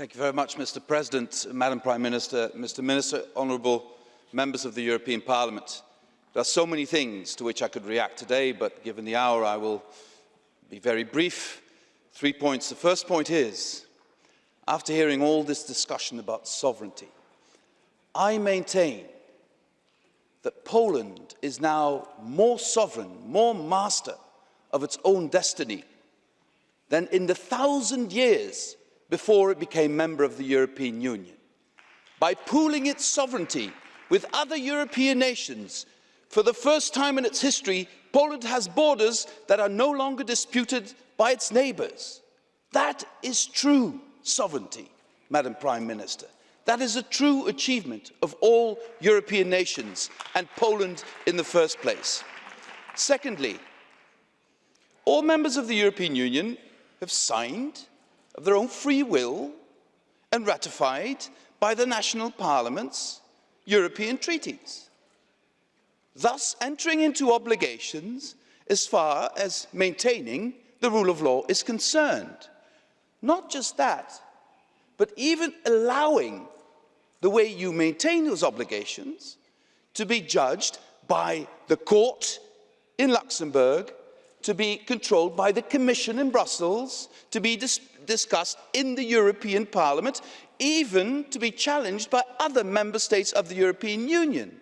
Thank you very much, Mr. President, Madam Prime Minister, Mr. Minister, honourable members of the European Parliament. There are so many things to which I could react today, but given the hour, I will be very brief. Three points. The first point is, after hearing all this discussion about sovereignty, I maintain that Poland is now more sovereign, more master of its own destiny than in the thousand years before it became member of the European Union. By pooling its sovereignty with other European nations, for the first time in its history, Poland has borders that are no longer disputed by its neighbours. That is true sovereignty, Madam Prime Minister. That is a true achievement of all European nations and Poland in the first place. Secondly, all members of the European Union have signed of their own free will and ratified by the national parliaments European treaties, thus entering into obligations as far as maintaining the rule of law is concerned. Not just that, but even allowing the way you maintain those obligations to be judged by the court in Luxembourg, to be controlled by the Commission in Brussels, to be dis discussed in the European Parliament, even to be challenged by other member states of the European Union.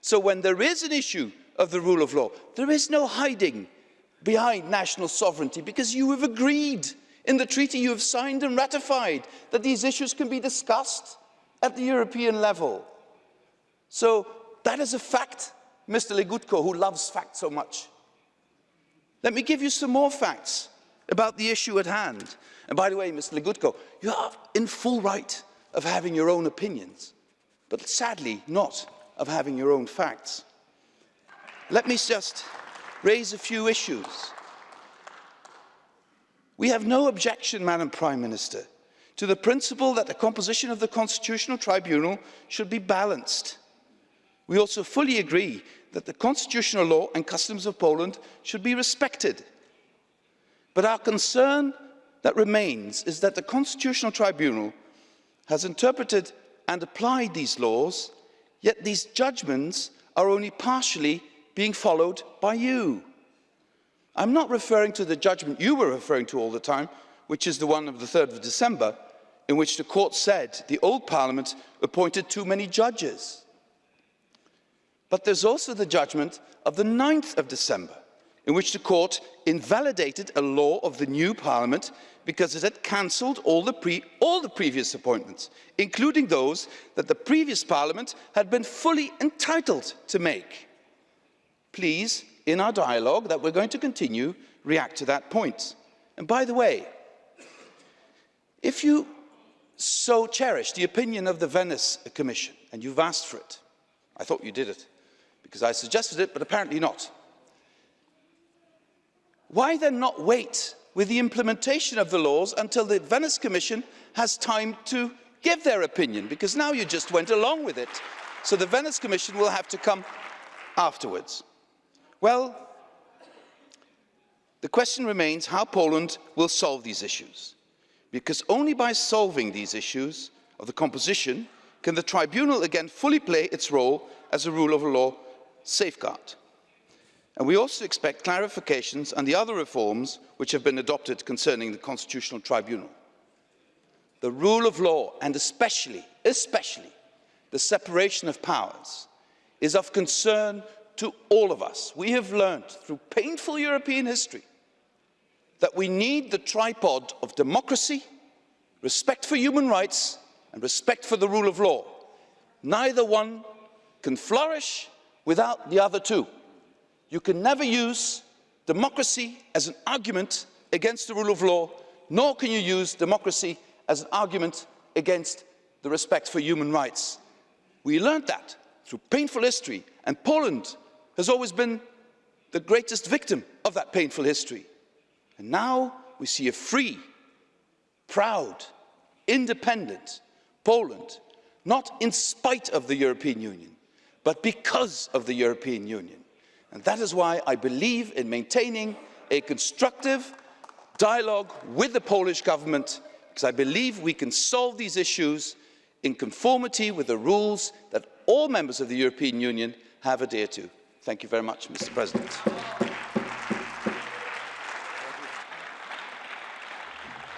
So when there is an issue of the rule of law, there is no hiding behind national sovereignty because you have agreed in the treaty you have signed and ratified that these issues can be discussed at the European level. So that is a fact, Mr. Legutko, who loves facts so much. Let me give you some more facts about the issue at hand. And by the way, Mr. Legutko, you are in full right of having your own opinions, but sadly not of having your own facts. Let me just raise a few issues. We have no objection, Madam Prime Minister, to the principle that the composition of the Constitutional Tribunal should be balanced. We also fully agree that the constitutional law and customs of Poland should be respected. But our concern that remains is that the Constitutional Tribunal has interpreted and applied these laws, yet these judgments are only partially being followed by you. I'm not referring to the judgment you were referring to all the time, which is the one of the 3rd of December, in which the court said the old parliament appointed too many judges. But there's also the judgment of the 9th of December, in which the court invalidated a law of the new parliament because it had cancelled all, all, the previous appointments, including those that the previous parliament had been fully entitled to make. Please, in our dialogue that we're going to continue, react to that point. And by the way, if you so cherish the opinion of the Venice Commission, and you've asked for it. I thought you did it, because I suggested it, but apparently not. Why then not wait with the implementation of the laws until the Venice Commission has time to give their opinion? Because now you just went along with it. So the Venice Commission will have to come afterwards. Well, the question remains how Poland will solve these issues because only by solving these issues of the composition can the tribunal again fully play its role as a rule of law safeguard. And we also expect clarifications on the other reforms which have been adopted concerning the Constitutional Tribunal. The rule of law, and especially, especially, the separation of powers, is of concern to all of us. We have learned through painful European history that we need the tripod of democracy, respect for human rights and respect for the rule of law. Neither one can flourish without the other two. You can never use democracy as an argument against the rule of law, nor can you use democracy as an argument against the respect for human rights. We learned that through painful history, and Poland has always been the greatest victim of that painful history. And now we see a free, proud, independent Poland, not in spite of the European Union, but because of the European Union. And that is why I believe in maintaining a constructive dialogue with the Polish government because I believe we can solve these issues in conformity with the rules that all members of the European Union have adhered to. Thank you very much, Mr President.